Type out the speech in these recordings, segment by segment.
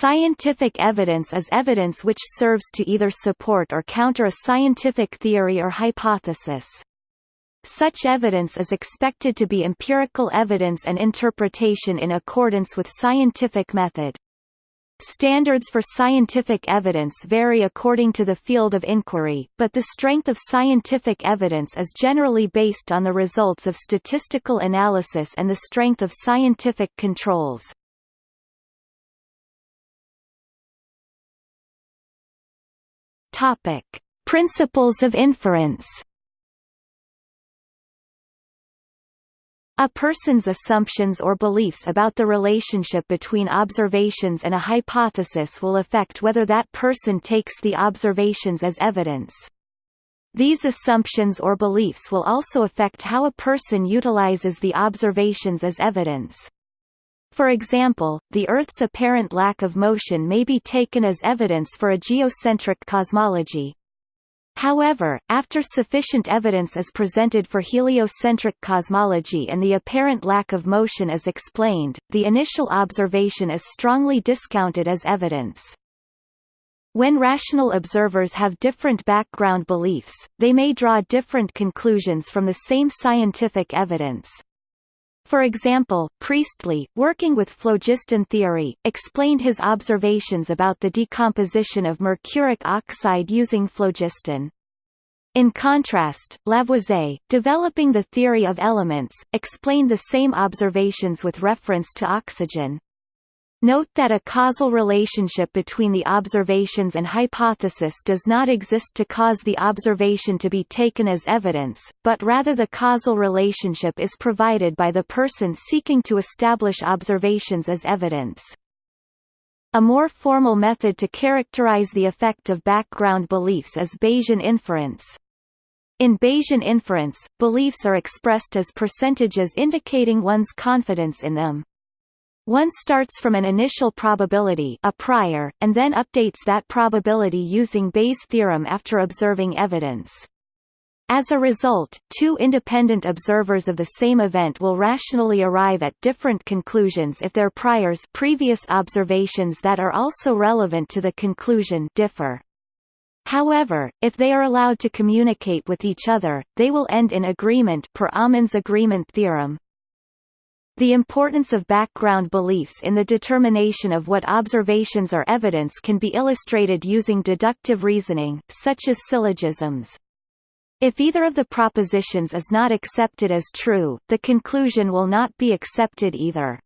Scientific evidence is evidence which serves to either support or counter a scientific theory or hypothesis. Such evidence is expected to be empirical evidence and interpretation in accordance with scientific method. Standards for scientific evidence vary according to the field of inquiry, but the strength of scientific evidence is generally based on the results of statistical analysis and the strength of scientific controls. Topic: Principles of inference. A person's assumptions or beliefs about the relationship between observations and a hypothesis will affect whether that person takes the observations as evidence. These assumptions or beliefs will also affect how a person utilizes the observations as evidence. For example, the Earth's apparent lack of motion may be taken as evidence for a geocentric cosmology, However, after sufficient evidence is presented for heliocentric cosmology and the apparent lack of motion is explained, the initial observation is strongly discounted as evidence. When rational observers have different background beliefs, they may draw different conclusions from the same scientific evidence. For example, Priestley, working with phlogiston theory, explained his observations about the decomposition of mercuric oxide using phlogiston. In contrast, Lavoisier, developing the theory of elements, explained the same observations with reference to oxygen. Note that a causal relationship between the observations and hypothesis does not exist to cause the observation to be taken as evidence, but rather the causal relationship is provided by the person seeking to establish observations as evidence. A more formal method to characterize the effect of background beliefs is Bayesian inference. In Bayesian inference, beliefs are expressed as percentages indicating one's confidence in them. One starts from an initial probability a prior, and then updates that probability using Bayes' theorem after observing evidence. As a result, two independent observers of the same event will rationally arrive at different conclusions if their priors previous observations that are also relevant to the conclusion differ. However, if they are allowed to communicate with each other, they will end in agreement per Aumann's agreement theorem. The importance of background beliefs in the determination of what observations are evidence can be illustrated using deductive reasoning, such as syllogisms. If either of the propositions is not accepted as true, the conclusion will not be accepted either.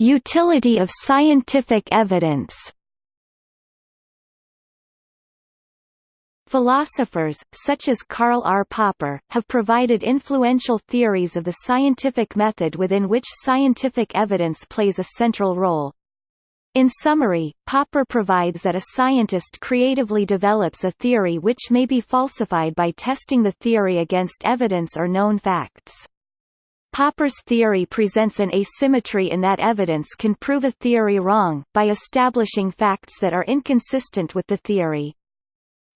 Utility of scientific evidence Philosophers, such as Karl R. Popper, have provided influential theories of the scientific method within which scientific evidence plays a central role. In summary, Popper provides that a scientist creatively develops a theory which may be falsified by testing the theory against evidence or known facts. Popper's theory presents an asymmetry in that evidence can prove a theory wrong, by establishing facts that are inconsistent with the theory.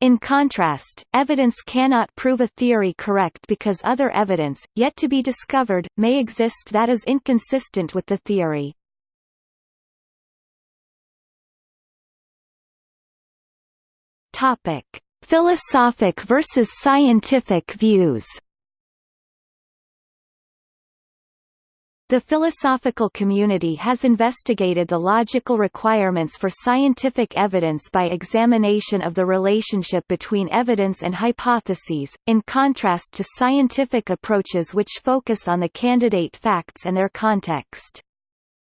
In contrast, evidence cannot prove a theory correct because other evidence, yet to be discovered, may exist that is inconsistent with the theory. Topic: Philosophic versus scientific views. The philosophical community has investigated the logical requirements for scientific evidence by examination of the relationship between evidence and hypotheses, in contrast to scientific approaches which focus on the candidate facts and their context.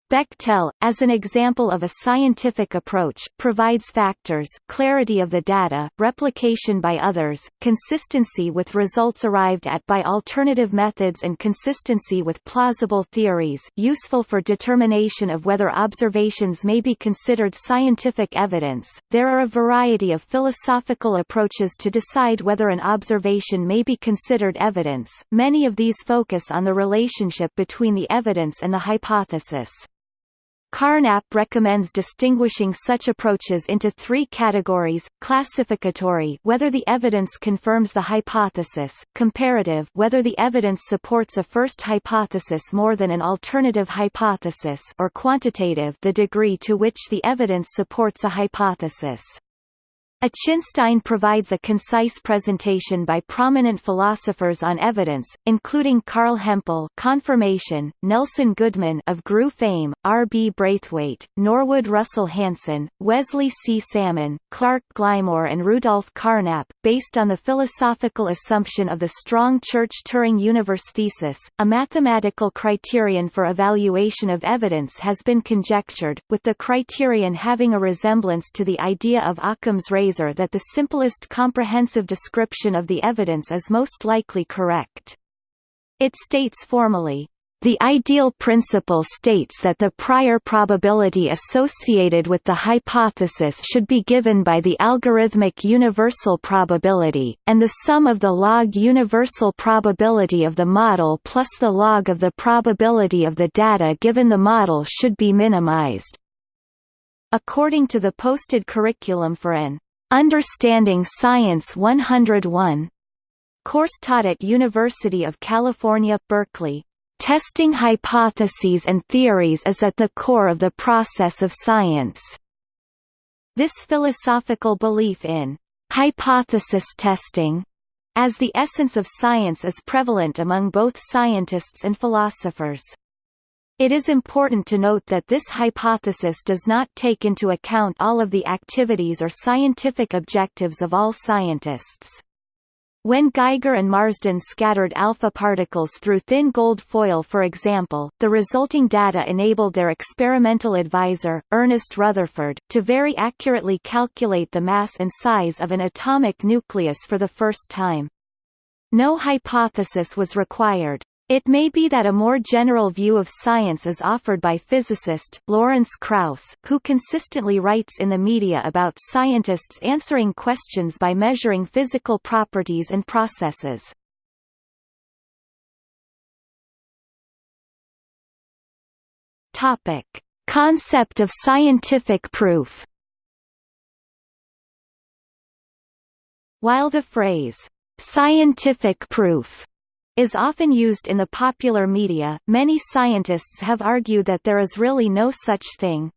Bechtel, as an example of a scientific approach, provides factors clarity of the data, replication by others, consistency with results arrived at by alternative methods and consistency with plausible theories useful for determination of whether observations may be considered scientific evidence. There are a variety of philosophical approaches to decide whether an observation may be considered evidence, many of these focus on the relationship between the evidence and the hypothesis. Carnap recommends distinguishing such approaches into three categories, classificatory whether the evidence confirms the hypothesis, comparative whether the evidence supports a first hypothesis more than an alternative hypothesis or quantitative the degree to which the evidence supports a hypothesis. Achinstein provides a concise presentation by prominent philosophers on evidence, including Carl Hempel confirmation, Nelson Goodman of grue fame, R. B. Braithwaite, Norwood Russell Hanson, Wesley C. Salmon, Clark Glymour and Rudolf Carnap, based on the philosophical assumption of the strong Church-Turing universe thesis. A mathematical criterion for evaluation of evidence has been conjectured, with the criterion having a resemblance to the idea of Occam's razor that the simplest comprehensive description of the evidence is most likely correct. It states formally, the ideal principle states that the prior probability associated with the hypothesis should be given by the algorithmic universal probability, and the sum of the log universal probability of the model plus the log of the probability of the data given the model should be minimized. According to the posted curriculum for an Understanding Science 101 course taught at University of California, Berkeley. Testing hypotheses and theories is at the core of the process of science. This philosophical belief in hypothesis testing as the essence of science is prevalent among both scientists and philosophers. It is important to note that this hypothesis does not take into account all of the activities or scientific objectives of all scientists. When Geiger and Marsden scattered alpha particles through thin gold foil for example, the resulting data enabled their experimental advisor, Ernest Rutherford, to very accurately calculate the mass and size of an atomic nucleus for the first time. No hypothesis was required. It may be that a more general view of science is offered by physicist, Lawrence Krauss, who consistently writes in the media about scientists answering questions by measuring physical properties and processes. Topic. Concept of scientific proof While the phrase, "'scientific proof' is often used in the popular media, many scientists have argued that there is really no such thing.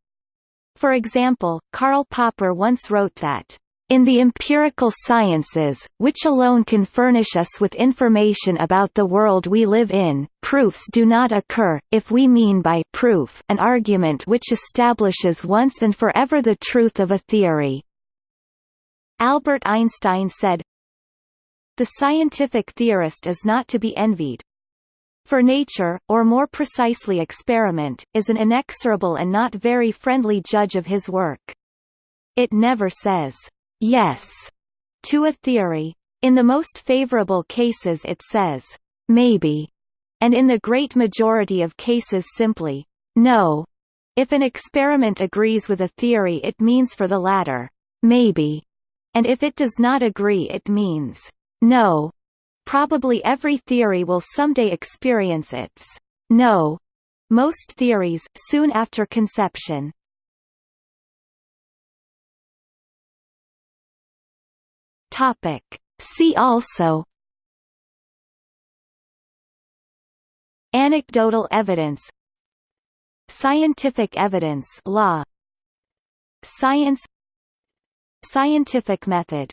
For example, Karl Popper once wrote that, in the empirical sciences, which alone can furnish us with information about the world we live in, proofs do not occur, if we mean by proof an argument which establishes once and forever the truth of a theory. Albert Einstein said, the scientific theorist is not to be envied. For nature, or more precisely experiment, is an inexorable and not very friendly judge of his work. It never says, yes, to a theory. In the most favorable cases it says, maybe, and in the great majority of cases simply, no. If an experiment agrees with a theory it means for the latter, maybe, and if it does not agree it means, no. Probably every theory will someday experience its no. Most theories, soon after conception. Topic. See also Anecdotal evidence Scientific evidence law Science Scientific method